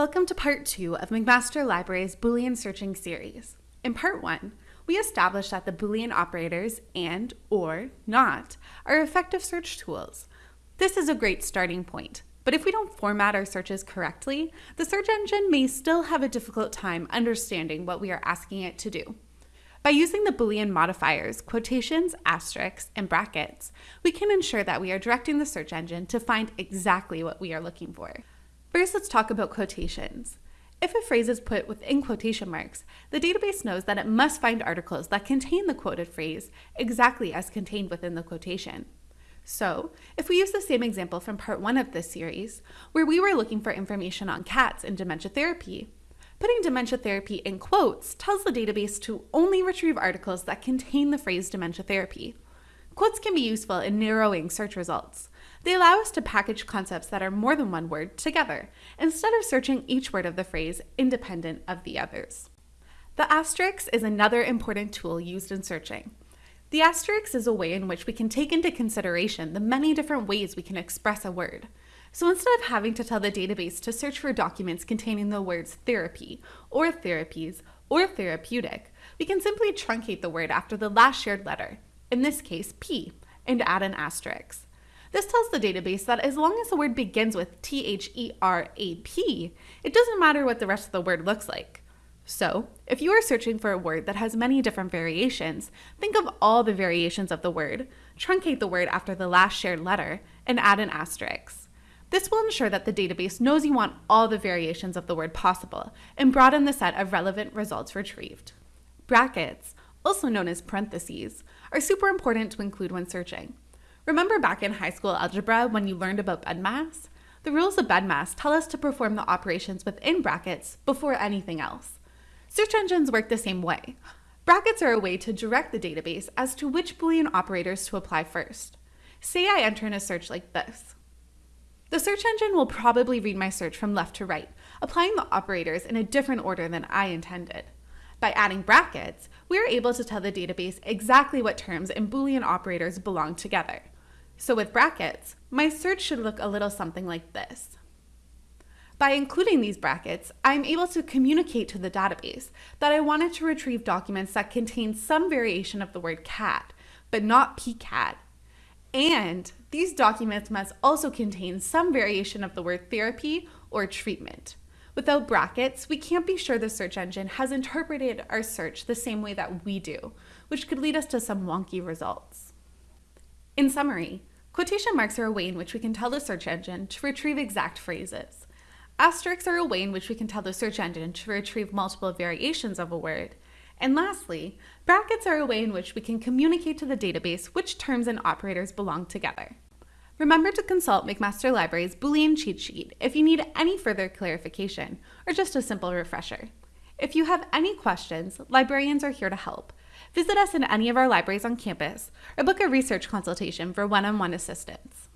Welcome to part two of McMaster Library's Boolean searching series. In part one, we established that the Boolean operators and, or, not are effective search tools. This is a great starting point, but if we don't format our searches correctly, the search engine may still have a difficult time understanding what we are asking it to do. By using the Boolean modifiers, quotations, asterisks, and brackets, we can ensure that we are directing the search engine to find exactly what we are looking for. First, let's talk about quotations. If a phrase is put within quotation marks, the database knows that it must find articles that contain the quoted phrase exactly as contained within the quotation. So, if we use the same example from part one of this series, where we were looking for information on cats in dementia therapy, putting dementia therapy in quotes tells the database to only retrieve articles that contain the phrase dementia therapy. Quotes can be useful in narrowing search results. They allow us to package concepts that are more than one word together, instead of searching each word of the phrase independent of the others. The asterisk is another important tool used in searching. The asterisk is a way in which we can take into consideration the many different ways we can express a word. So instead of having to tell the database to search for documents containing the words therapy, or therapies, or therapeutic, we can simply truncate the word after the last shared letter, in this case P, and add an asterisk. This tells the database that as long as the word begins with T-H-E-R-A-P, it doesn't matter what the rest of the word looks like. So, if you are searching for a word that has many different variations, think of all the variations of the word, truncate the word after the last shared letter, and add an asterisk. This will ensure that the database knows you want all the variations of the word possible and broaden the set of relevant results retrieved. Brackets, also known as parentheses, are super important to include when searching. Remember back in high school algebra when you learned about BEDMAS? The rules of BEDMAS tell us to perform the operations within brackets before anything else. Search engines work the same way. Brackets are a way to direct the database as to which Boolean operators to apply first. Say I enter in a search like this. The search engine will probably read my search from left to right, applying the operators in a different order than I intended. By adding brackets, we are able to tell the database exactly what terms and Boolean operators belong together. So with brackets, my search should look a little something like this. By including these brackets, I'm able to communicate to the database that I wanted to retrieve documents that contain some variation of the word cat, but not pcat. And these documents must also contain some variation of the word therapy or treatment. Without brackets, we can't be sure the search engine has interpreted our search the same way that we do, which could lead us to some wonky results. In summary, Quotation marks are a way in which we can tell the search engine to retrieve exact phrases. Asterisks are a way in which we can tell the search engine to retrieve multiple variations of a word. And lastly, brackets are a way in which we can communicate to the database which terms and operators belong together. Remember to consult McMaster Library's Boolean cheat sheet if you need any further clarification or just a simple refresher. If you have any questions, librarians are here to help. Visit us in any of our libraries on campus or book a research consultation for one-on-one assistance.